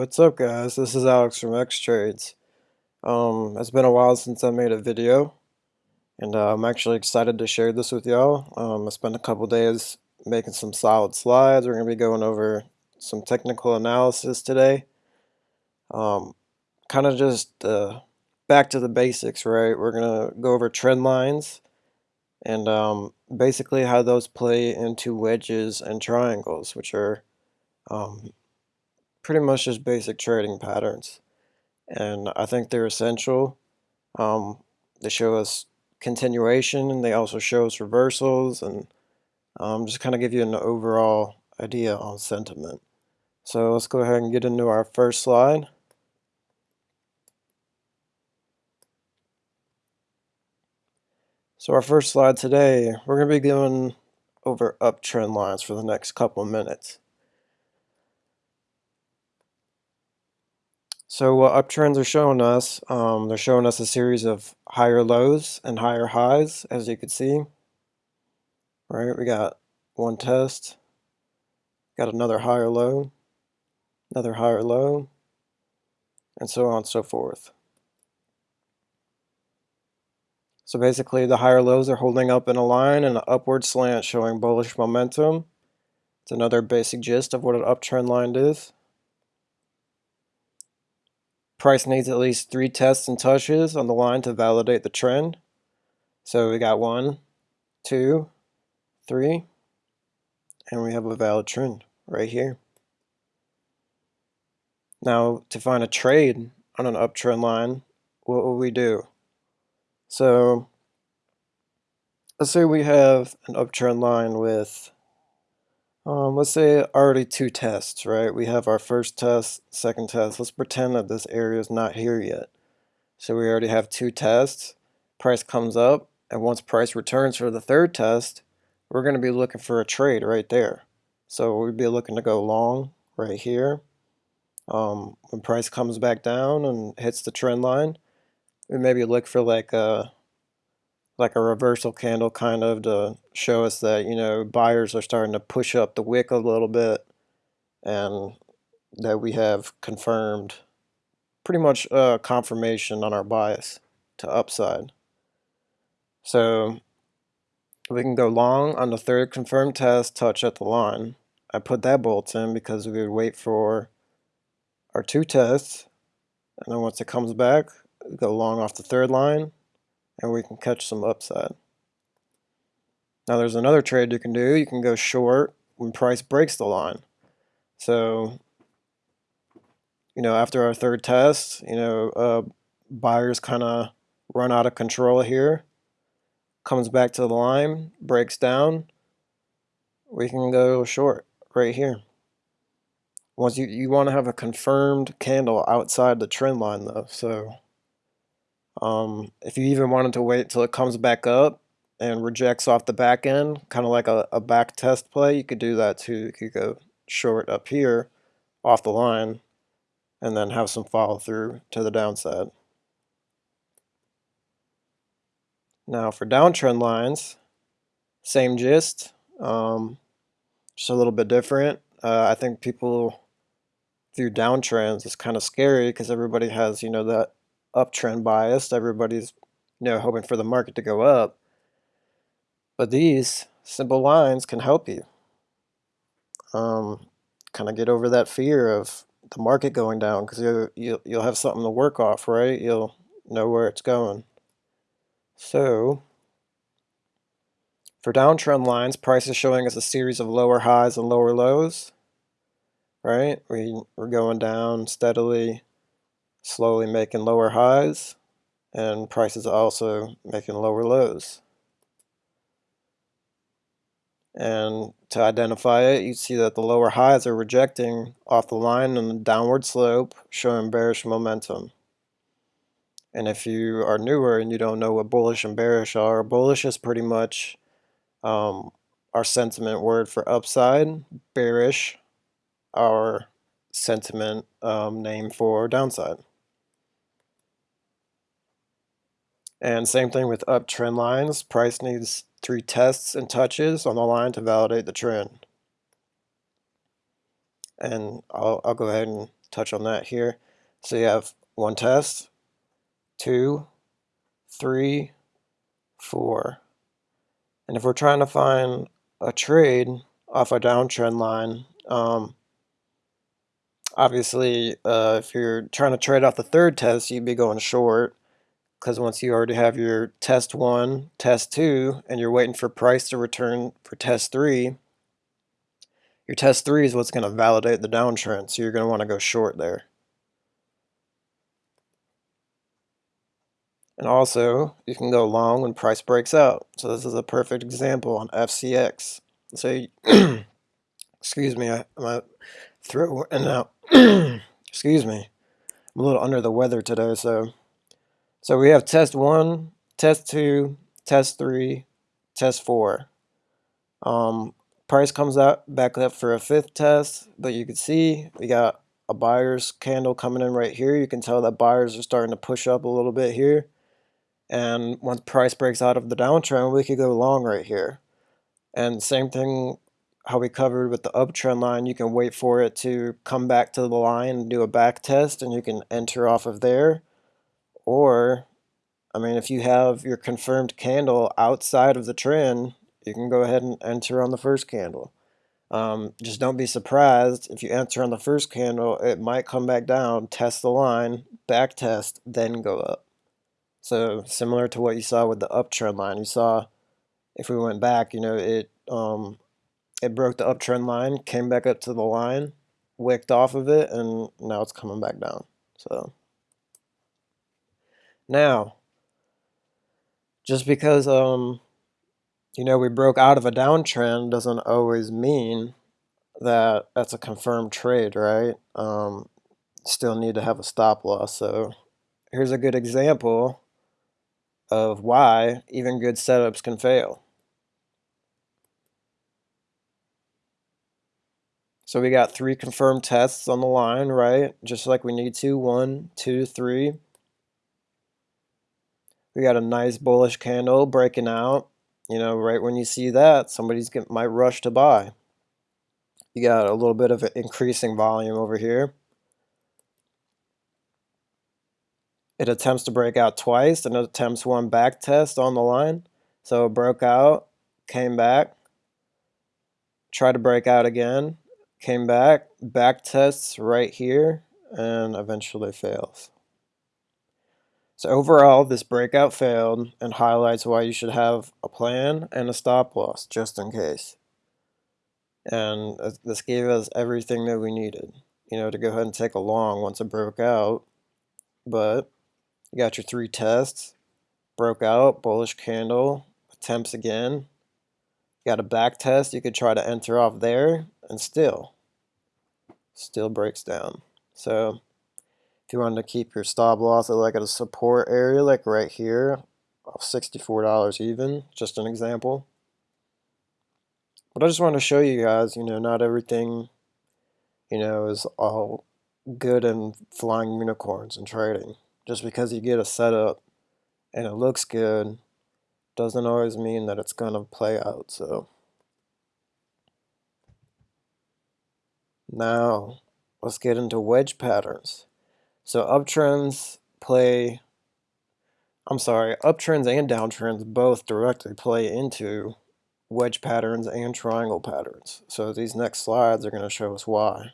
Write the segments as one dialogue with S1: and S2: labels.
S1: What's up guys, this is Alex from X-Trades. Um, it's been a while since I made a video and uh, I'm actually excited to share this with y'all. Um, I spent a couple days making some solid slides. We're going to be going over some technical analysis today. Um, kind of just uh, back to the basics, right? We're going to go over trend lines and um, basically how those play into wedges and triangles, which are um, pretty much just basic trading patterns. And I think they're essential. Um, they show us continuation and they also show us reversals and um, just kind of give you an overall idea on sentiment. So let's go ahead and get into our first slide. So our first slide today, we're going to be going over uptrend lines for the next couple of minutes. So what uptrends are showing us, um, they're showing us a series of higher lows and higher highs, as you can see. Right, we got one test, got another higher low, another higher low, and so on and so forth. So basically the higher lows are holding up in a line and an upward slant showing bullish momentum. It's another basic gist of what an uptrend line is. Price needs at least three tests and touches on the line to validate the trend. So we got one, two, three, and we have a valid trend right here. Now to find a trade on an uptrend line, what will we do? So let's say we have an uptrend line with um, let's say already two tests, right? We have our first test, second test. Let's pretend that this area is not here yet. So we already have two tests. Price comes up, and once price returns for the third test, we're going to be looking for a trade right there. So we'd be looking to go long right here. Um, when price comes back down and hits the trend line, we maybe look for like a like a reversal candle kind of to show us that, you know, buyers are starting to push up the wick a little bit and that we have confirmed pretty much a confirmation on our bias to upside. So we can go long on the third confirmed test, touch at the line. I put that bolt in because we would wait for our two tests and then once it comes back, go long off the third line and we can catch some upside. Now there's another trade you can do. You can go short when price breaks the line. So, you know, after our third test, you know, uh, buyers kind of run out of control here. Comes back to the line, breaks down. We can go short right here. Once you, you want to have a confirmed candle outside the trend line though. So um, if you even wanted to wait till it comes back up and rejects off the back end, kind of like a, a back test play, you could do that too. You could go short up here off the line and then have some follow through to the downside. Now for downtrend lines, same gist, um, just a little bit different. Uh, I think people view downtrends as kind of scary because everybody has, you know, that uptrend biased. Everybody's you know hoping for the market to go up. But these simple lines can help you. Um, kind of get over that fear of the market going down because you, you, you'll have something to work off, right? You'll know where it's going. So for downtrend lines, price is showing us a series of lower highs and lower lows, right? We, we're going down steadily slowly making lower highs and prices also making lower lows. And to identify it, you see that the lower highs are rejecting off the line on the downward slope, showing bearish momentum. And if you are newer and you don't know what bullish and bearish are, bullish is pretty much um, our sentiment word for upside, bearish, our sentiment um, name for downside. And same thing with uptrend lines. Price needs three tests and touches on the line to validate the trend. And I'll, I'll go ahead and touch on that here. So you have one test, two, three, four. And if we're trying to find a trade off a downtrend line, um, obviously uh, if you're trying to trade off the third test, you'd be going short because once you already have your test one, test two, and you're waiting for price to return for test three, your test three is what's going to validate the downtrend, so you're going to want to go short there. And also, you can go long when price breaks out. So this is a perfect example on FCX. So, excuse me, I, my throat and out. excuse me, I'm a little under the weather today. So, so we have test one, test two, test three, test four. Um, price comes out back up for a fifth test, but you can see we got a buyer's candle coming in right here. You can tell that buyers are starting to push up a little bit here. And once price breaks out of the downtrend, we could go long right here. And same thing how we covered with the uptrend line, you can wait for it to come back to the line and do a back test and you can enter off of there. Or, I mean, if you have your confirmed candle outside of the trend, you can go ahead and enter on the first candle. Um, just don't be surprised if you enter on the first candle, it might come back down, test the line, back test, then go up. So similar to what you saw with the uptrend line, you saw if we went back, you know, it um, it broke the uptrend line, came back up to the line, wicked off of it, and now it's coming back down. So now, just because um, you know we broke out of a downtrend doesn't always mean that that's a confirmed trade, right? Um, still need to have a stop loss. So here's a good example of why even good setups can fail. So we got three confirmed tests on the line, right? Just like we need to, one, two, three. We got a nice bullish candle breaking out. You know, right when you see that, somebody's get, might rush to buy. You got a little bit of an increasing volume over here. It attempts to break out twice and it attempts one back test on the line. So it broke out, came back, tried to break out again, came back, back tests right here, and eventually fails. So overall, this breakout failed and highlights why you should have a plan and a stop loss just in case. And uh, this gave us everything that we needed, you know, to go ahead and take a long once it broke out. But you got your three tests, broke out, bullish candle, attempts again. You got a back test, you could try to enter off there, and still, still breaks down. So if you wanted to keep your stop loss at like at a support area, like right here, of $64 even, just an example. But I just wanted to show you guys, you know, not everything, you know, is all good and flying unicorns and trading. Just because you get a setup and it looks good doesn't always mean that it's going to play out. So now let's get into wedge patterns. So uptrends play, I'm sorry, uptrends and downtrends both directly play into wedge patterns and triangle patterns. So these next slides are going to show us why.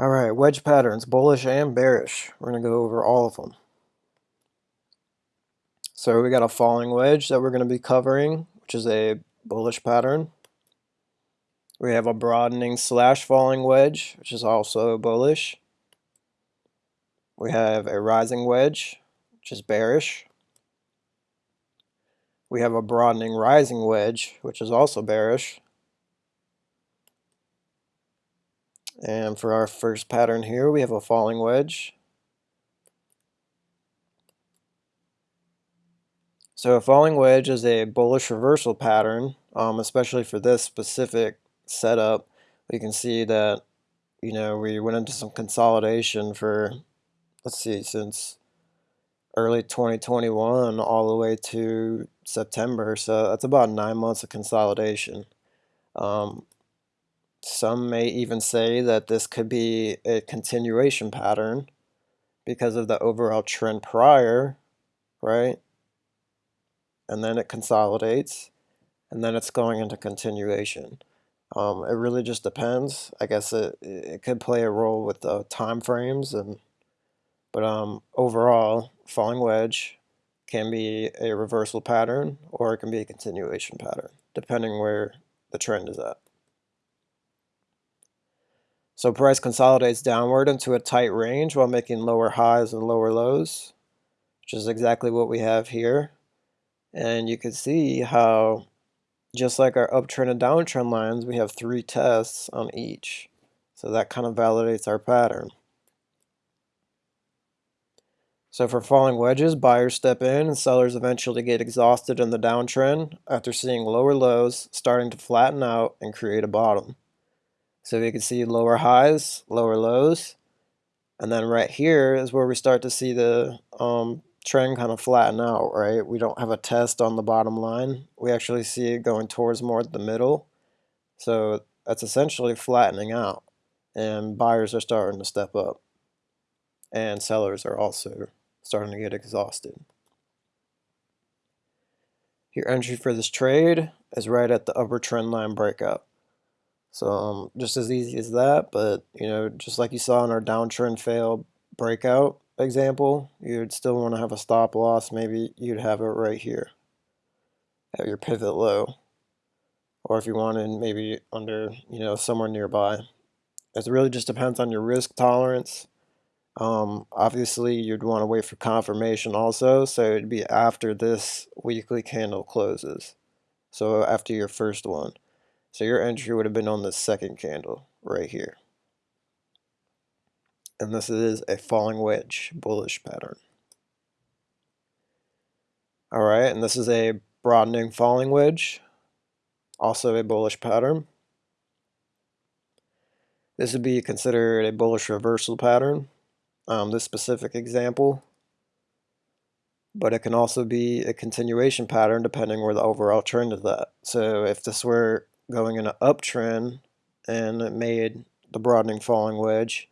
S1: All right, wedge patterns, bullish and bearish. We're going to go over all of them. So we got a falling wedge that we're going to be covering, which is a bullish pattern. We have a broadening slash falling wedge, which is also bullish. We have a rising wedge, which is bearish. We have a broadening rising wedge, which is also bearish. And for our first pattern here, we have a falling wedge. So a falling wedge is a bullish reversal pattern, um, especially for this specific setup. You can see that, you know, we went into some consolidation for, let's see, since early 2021 all the way to September. So that's about nine months of consolidation. Um, some may even say that this could be a continuation pattern because of the overall trend prior, right? And then it consolidates, and then it's going into continuation. Um, it really just depends. I guess it, it could play a role with the time frames and but um, overall, falling wedge can be a reversal pattern or it can be a continuation pattern, depending where the trend is at. So price consolidates downward into a tight range while making lower highs and lower lows, which is exactly what we have here. And you can see how, just like our uptrend and downtrend lines, we have three tests on each. So that kind of validates our pattern. So for falling wedges, buyers step in and sellers eventually get exhausted in the downtrend after seeing lower lows starting to flatten out and create a bottom. So we can see lower highs, lower lows, and then right here is where we start to see the um, trend kind of flatten out, right? We don't have a test on the bottom line. We actually see it going towards more the middle. So that's essentially flattening out and buyers are starting to step up and sellers are also starting to get exhausted. Your entry for this trade is right at the upper trend line breakout. So um, just as easy as that, but you know, just like you saw in our downtrend fail breakout example, you'd still want to have a stop loss. Maybe you'd have it right here at your pivot low. Or if you wanted maybe under, you know, somewhere nearby. It really just depends on your risk tolerance um, obviously, you'd want to wait for confirmation also, so it'd be after this weekly candle closes. So after your first one. So your entry would have been on the second candle right here. And this is a falling wedge bullish pattern. All right, and this is a broadening falling wedge, also a bullish pattern. This would be considered a bullish reversal pattern um, this specific example. But it can also be a continuation pattern depending where the overall trend is at. So if this were going in an uptrend and it made the broadening falling wedge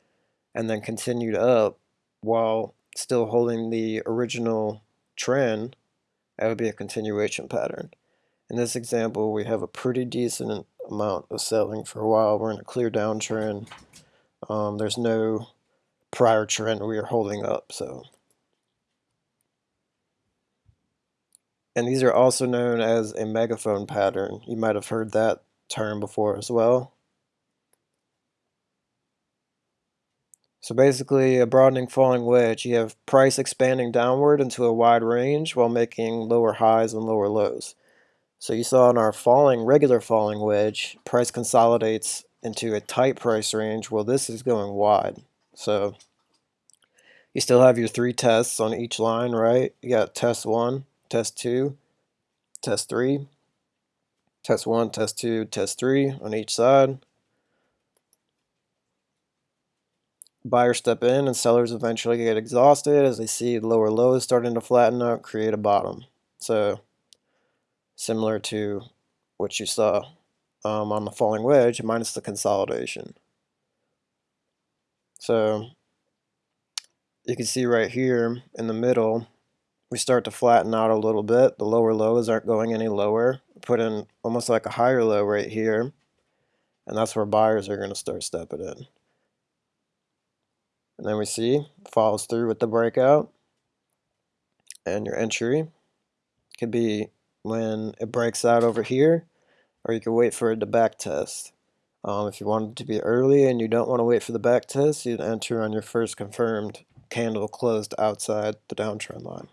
S1: and then continued up while still holding the original trend, that would be a continuation pattern. In this example, we have a pretty decent amount of selling for a while. We're in a clear downtrend. Um, there's no prior trend we are holding up. So, And these are also known as a megaphone pattern. You might have heard that term before as well. So basically a broadening falling wedge, you have price expanding downward into a wide range while making lower highs and lower lows. So you saw in our falling, regular falling wedge, price consolidates into a tight price range. Well, this is going wide. So you still have your three tests on each line, right? You got test one, test two, test three, test one, test two, test three on each side. Buyers step in and sellers eventually get exhausted as they see lower lows starting to flatten out, create a bottom. So similar to what you saw um, on the falling wedge minus the consolidation. So you can see right here in the middle, we start to flatten out a little bit. The lower lows aren't going any lower. Put in almost like a higher low right here. And that's where buyers are going to start stepping in. And then we see follows through with the breakout. And your entry could be when it breaks out over here, or you can wait for it to back test. Um, if you want it to be early and you don't want to wait for the back test, you'd enter on your first confirmed candle closed outside the downtrend line.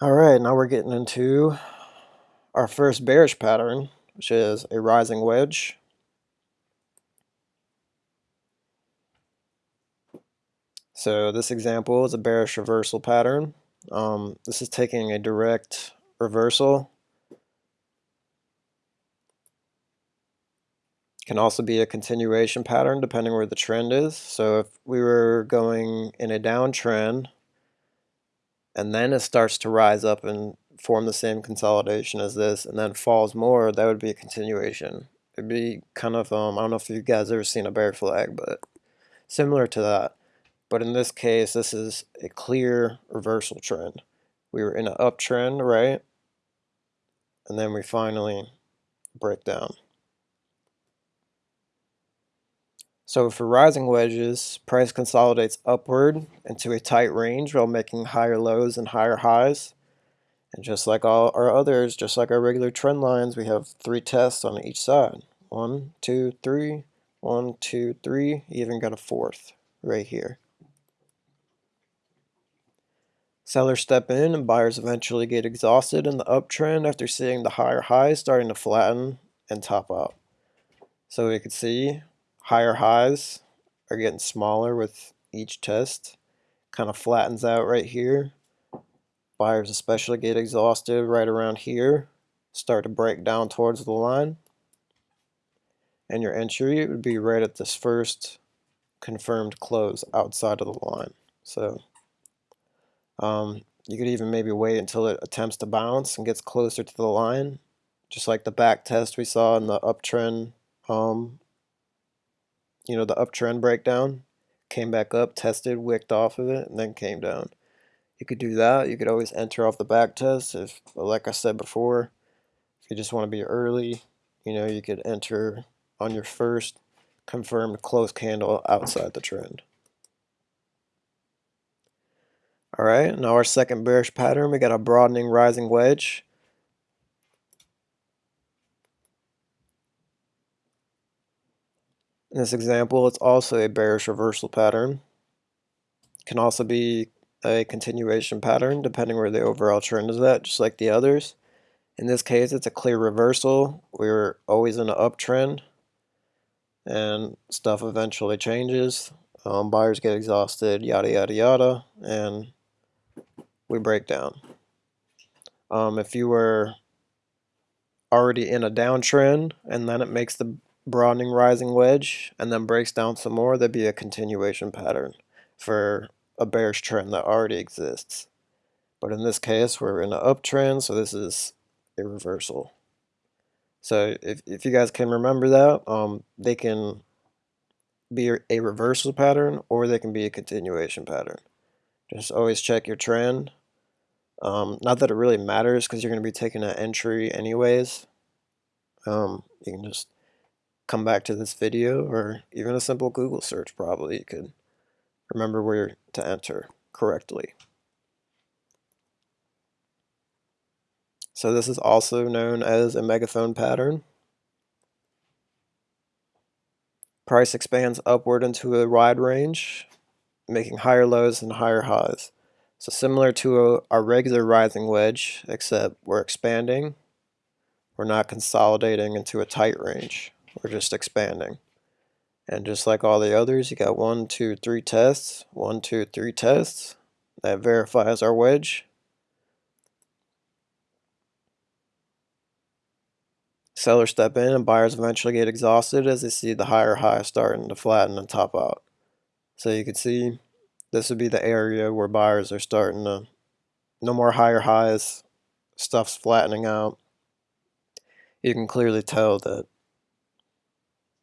S1: All right, now we're getting into our first bearish pattern, which is a rising wedge. So this example is a bearish reversal pattern. Um, this is taking a direct reversal Can also be a continuation pattern depending where the trend is. So if we were going in a downtrend and then it starts to rise up and form the same consolidation as this and then falls more, that would be a continuation. It'd be kind of, um, I don't know if you guys ever seen a bear flag, but similar to that. But in this case, this is a clear reversal trend. We were in an uptrend, right? And then we finally break down. So for rising wedges, price consolidates upward into a tight range while making higher lows and higher highs. And just like all our others, just like our regular trend lines, we have three tests on each side. One, two, three, one, two, three, even got a fourth right here. Sellers step in and buyers eventually get exhausted in the uptrend after seeing the higher highs starting to flatten and top out. So we can see higher highs are getting smaller with each test. Kind of flattens out right here. Buyers especially get exhausted right around here. Start to break down towards the line. And your entry would be right at this first confirmed close outside of the line. So um, you could even maybe wait until it attempts to bounce and gets closer to the line, just like the back test we saw in the uptrend, um, you know, the uptrend breakdown. Came back up, tested, wicked off of it, and then came down. You could do that. You could always enter off the back test. If, like I said before, if you just want to be early, you know, you could enter on your first confirmed close candle outside the trend. All right, now our second bearish pattern, we got a broadening rising wedge. In this example, it's also a bearish reversal pattern. It can also be a continuation pattern depending where the overall trend is at, just like the others. In this case, it's a clear reversal. We're always in an uptrend and stuff eventually changes. Um, buyers get exhausted, yada, yada, yada, and we break down. Um, if you were already in a downtrend and then it makes the broadening rising wedge and then breaks down some more, that'd be a continuation pattern for a bearish trend that already exists. But in this case, we're in an uptrend, so this is a reversal. So if, if you guys can remember that, um, they can be a reversal pattern or they can be a continuation pattern. Just always check your trend um, not that it really matters because you're going to be taking an entry anyways. Um, you can just come back to this video or even a simple Google search probably you could remember where to enter correctly. So this is also known as a megaphone pattern. Price expands upward into a wide range, making higher lows and higher highs. So similar to a, our regular rising wedge, except we're expanding. We're not consolidating into a tight range. We're just expanding. And just like all the others, you got one, two, three tests, one, two, three tests. That verifies our wedge. Sellers step in and buyers eventually get exhausted as they see the higher high starting to flatten and top out. So you can see this would be the area where buyers are starting to no more higher highs stuff's flattening out you can clearly tell that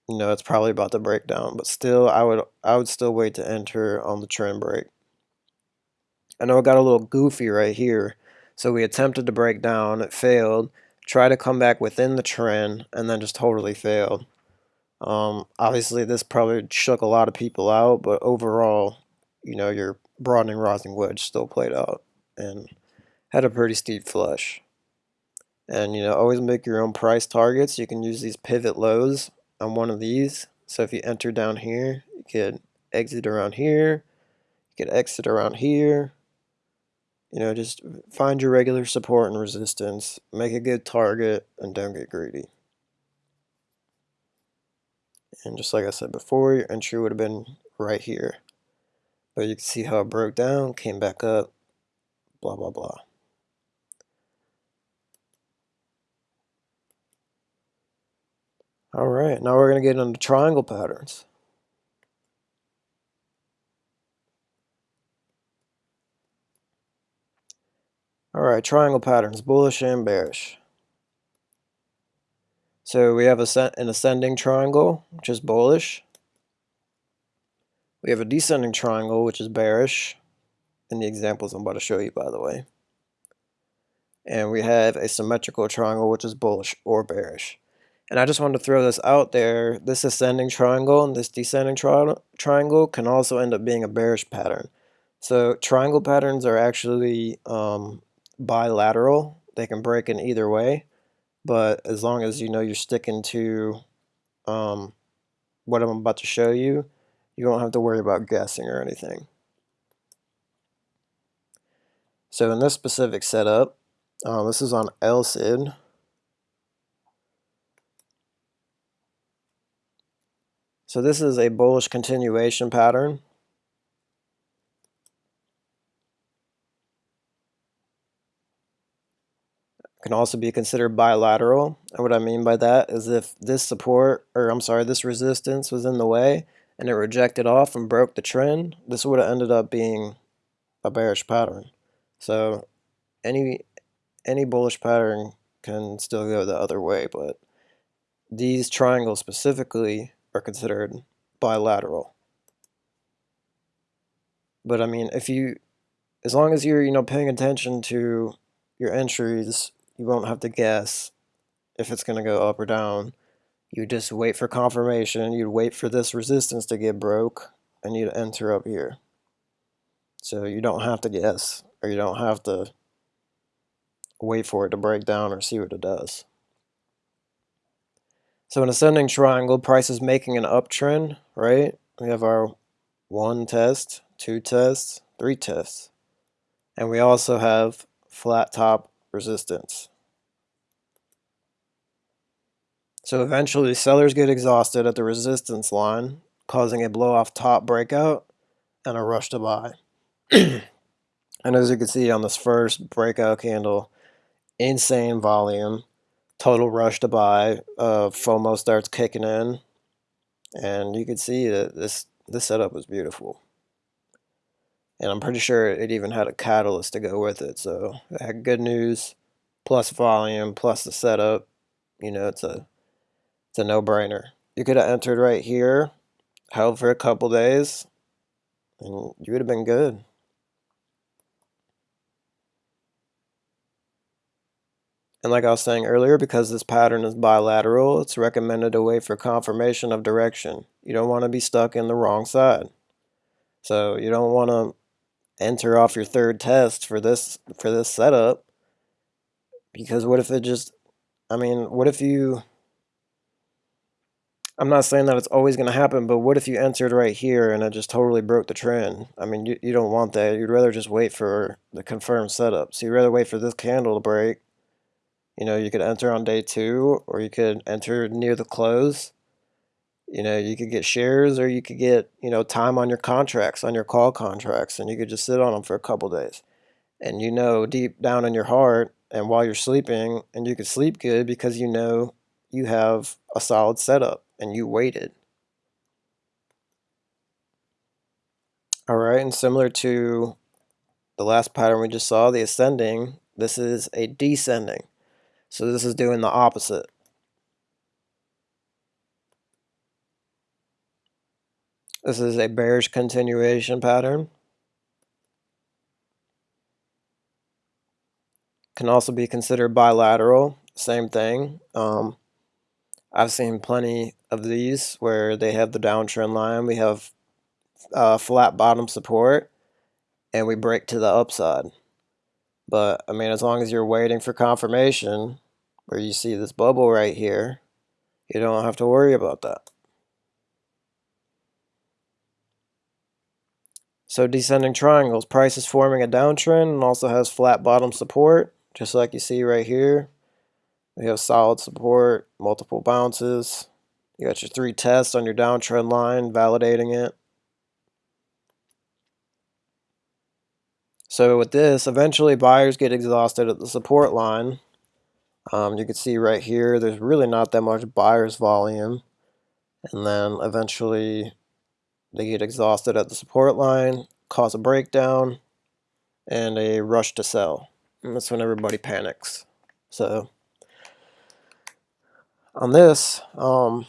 S1: you know it's probably about to break down but still I would I would still wait to enter on the trend break I know it got a little goofy right here so we attempted to break down it failed try to come back within the trend and then just totally failed um, obviously this probably shook a lot of people out but overall you know, your broadening rising wedge still played out and had a pretty steep flush. And, you know, always make your own price targets. You can use these pivot lows on one of these. So if you enter down here, you could exit around here. You could exit around here. You know, just find your regular support and resistance. Make a good target and don't get greedy. And just like I said before, your entry would have been right here. But you can see how it broke down, came back up, blah, blah, blah. All right, now we're going to get into triangle patterns. All right, triangle patterns, bullish and bearish. So we have an ascending triangle, which is bullish. We have a descending triangle, which is bearish, in the examples I'm about to show you, by the way. And we have a symmetrical triangle, which is bullish or bearish. And I just wanted to throw this out there. This ascending triangle and this descending tri triangle can also end up being a bearish pattern. So triangle patterns are actually um, bilateral. They can break in either way. But as long as you know you're sticking to um, what I'm about to show you, you don't have to worry about guessing or anything. So in this specific setup, uh, this is on LCID. So this is a bullish continuation pattern. Can also be considered bilateral. And what I mean by that is if this support, or I'm sorry, this resistance was in the way and it rejected off and broke the trend, this would have ended up being a bearish pattern. So any any bullish pattern can still go the other way, but these triangles specifically are considered bilateral. But I mean, if you, as long as you're, you know, paying attention to your entries, you won't have to guess if it's going to go up or down. You just wait for confirmation, you'd wait for this resistance to get broke, and you'd enter up here. So you don't have to guess, or you don't have to wait for it to break down or see what it does. So an ascending triangle, price is making an uptrend, right? We have our one test, two tests, three tests. And we also have flat top resistance. So eventually sellers get exhausted at the resistance line, causing a blow off top breakout and a rush to buy. and as you can see on this first breakout candle, insane volume total rush to buy. Uh, FOMO starts kicking in, and you can see that this this setup was beautiful. And I'm pretty sure it even had a catalyst to go with it. So it had good news, plus volume, plus the setup. You know, it's a it's a no-brainer. You could have entered right here, held for a couple days, and you would have been good. And like I was saying earlier, because this pattern is bilateral, it's recommended to wait for confirmation of direction. You don't want to be stuck in the wrong side. So you don't want to enter off your third test for this for this setup because what if it just I mean, what if you I'm not saying that it's always going to happen, but what if you entered right here and it just totally broke the trend? I mean, you, you don't want that. You'd rather just wait for the confirmed setup. So you'd rather wait for this candle to break you know, you could enter on day two or you could enter near the close. You know, you could get shares or you could get, you know, time on your contracts, on your call contracts, and you could just sit on them for a couple days. And you know deep down in your heart and while you're sleeping, and you could sleep good because you know you have a solid setup and you waited. All right, and similar to the last pattern we just saw, the ascending, this is a descending. So this is doing the opposite. This is a bearish continuation pattern. Can also be considered bilateral, same thing. Um, I've seen plenty of these where they have the downtrend line. We have uh, flat bottom support and we break to the upside. But I mean, as long as you're waiting for confirmation, where you see this bubble right here, you don't have to worry about that. So descending triangles, price is forming a downtrend and also has flat bottom support, just like you see right here. We have solid support, multiple bounces. You got your three tests on your downtrend line, validating it. So with this, eventually buyers get exhausted at the support line. Um, you can see right here, there's really not that much buyer's volume. And then eventually they get exhausted at the support line, cause a breakdown, and a rush to sell. And that's when everybody panics. So on this, um,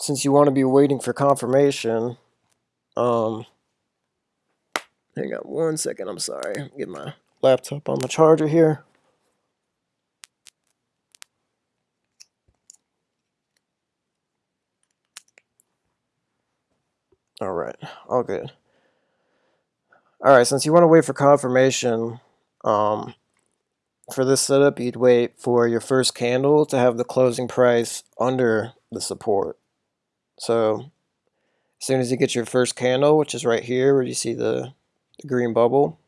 S1: since you want to be waiting for confirmation, um, hang on one second, I'm sorry, get my laptop on the charger here. All right, all good. All right, since you want to wait for confirmation, um, for this setup, you'd wait for your first candle to have the closing price under the support. So as soon as you get your first candle, which is right here where you see the, the green bubble,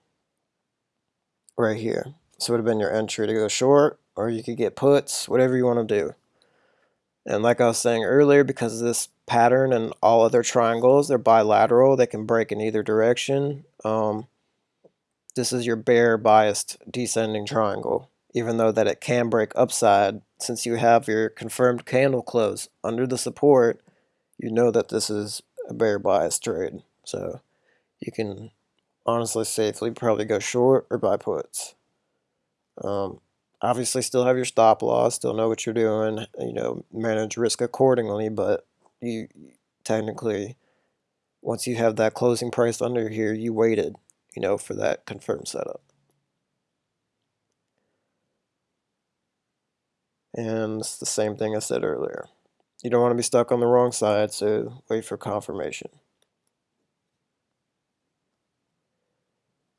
S1: right here. This would have been your entry to go short, or you could get puts, whatever you want to do. And like I was saying earlier, because this pattern and all other triangles, they're bilateral, they can break in either direction. Um, this is your bear biased descending triangle, even though that it can break upside, since you have your confirmed candle close under the support, you know that this is a bear bias trade. So you can honestly safely probably go short or buy puts. Um, obviously still have your stop loss, still know what you're doing, you know, manage risk accordingly, but you technically once you have that closing price under here, you waited, you know, for that confirmed setup. And it's the same thing I said earlier. You don't want to be stuck on the wrong side, so wait for confirmation.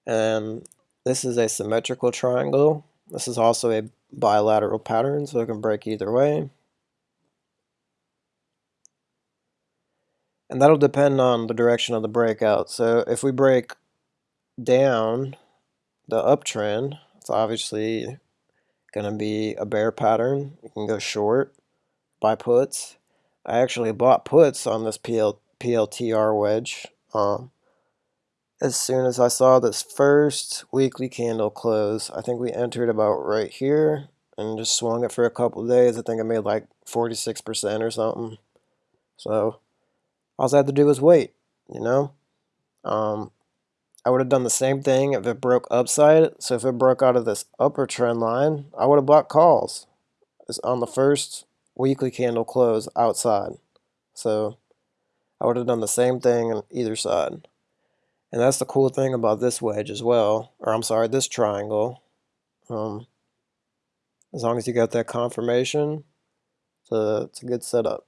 S1: And this is a symmetrical triangle. This is also a bilateral pattern, so it can break either way. And that'll depend on the direction of the breakout. So if we break down the uptrend, it's obviously going to be a bear pattern. You can go short, buy puts. I actually bought puts on this PL, PLTR wedge. Um, as soon as I saw this first weekly candle close, I think we entered about right here and just swung it for a couple days. I think I made like 46% or something. So all I had to do was wait, you know? Um, I would have done the same thing if it broke upside. So if it broke out of this upper trend line, I would have bought calls. It's on the first weekly candle close outside. So I would have done the same thing on either side. And that's the cool thing about this wedge as well, or I'm sorry, this triangle. Um, as long as you got that confirmation, it's a, it's a good setup.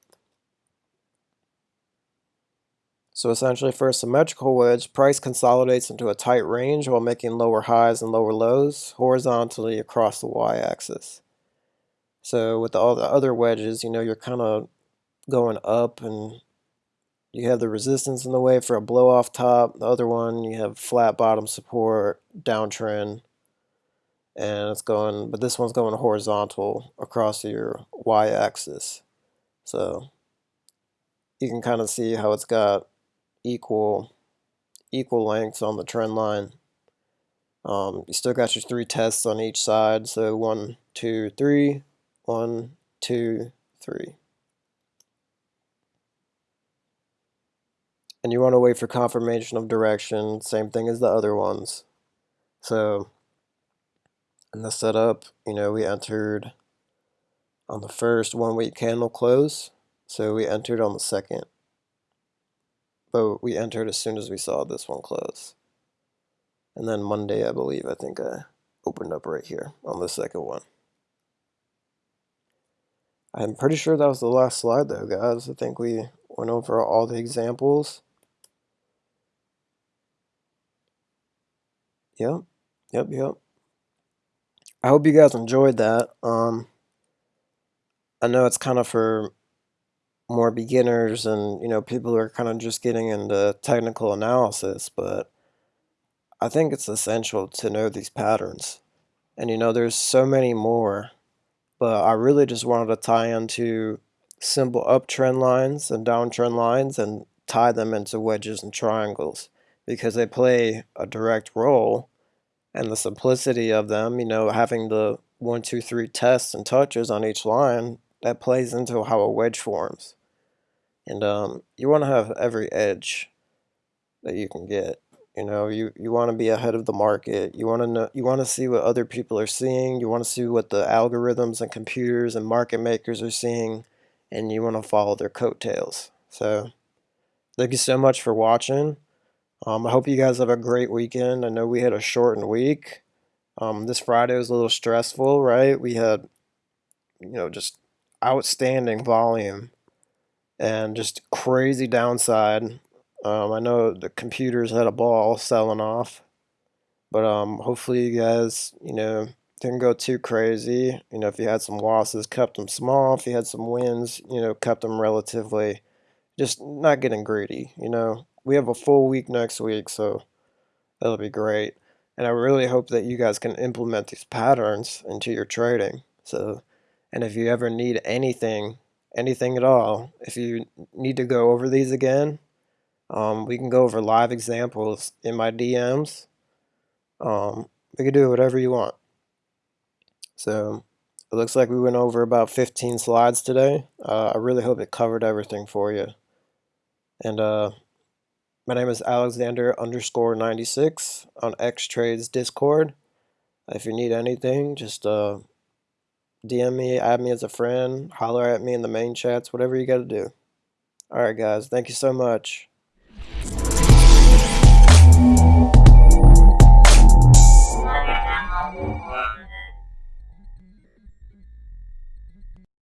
S1: So essentially for a symmetrical wedge, price consolidates into a tight range while making lower highs and lower lows horizontally across the y-axis. So with all the other wedges, you know, you're kind of going up and you have the resistance in the way for a blow off top. The other one, you have flat bottom support, downtrend, and it's going, but this one's going horizontal across your y-axis. So you can kind of see how it's got equal equal lengths on the trend line. Um, you still got your three tests on each side, so one, two, three, one, two, three. And you want to wait for confirmation of direction, same thing as the other ones. So in the setup, you know, we entered on the first one week candle close, so we entered on the second. But we entered as soon as we saw this one close. And then Monday, I believe, I think I opened up right here on the second one. I'm pretty sure that was the last slide though, guys. I think we went over all the examples. Yep, yep, yep. I hope you guys enjoyed that. Um, I know it's kind of for more beginners and you know people who are kind of just getting into technical analysis, but I think it's essential to know these patterns. And you know, there's so many more, but I really just wanted to tie into simple uptrend lines and downtrend lines and tie them into wedges and triangles because they play a direct role and the simplicity of them, you know, having the one, two, three tests and touches on each line, that plays into how a wedge forms. And um, you want to have every edge that you can get. You know, you, you want to be ahead of the market. You want to know, you want to see what other people are seeing. You want to see what the algorithms and computers and market makers are seeing, and you want to follow their coattails. So, thank you so much for watching. Um, I hope you guys have a great weekend. I know we had a shortened week. Um, this Friday was a little stressful, right? We had, you know, just outstanding volume and just crazy downside. Um, I know the computers had a ball selling off, but um, hopefully you guys, you know, didn't go too crazy. You know, if you had some losses, kept them small. If you had some wins, you know, kept them relatively, just not getting greedy. You know, we have a full week next week, so that'll be great. And I really hope that you guys can implement these patterns into your trading. So, and if you ever need anything, anything at all, if you need to go over these again, um, we can go over live examples in my DMs. Um, we can do whatever you want. So it looks like we went over about 15 slides today. Uh, I really hope it covered everything for you. And uh, my name is Alexander underscore 96 on X-Trades Discord. If you need anything, just uh, DM me, add me as a friend, holler at me in the main chats, whatever you got to do. Alright guys, thank you so much.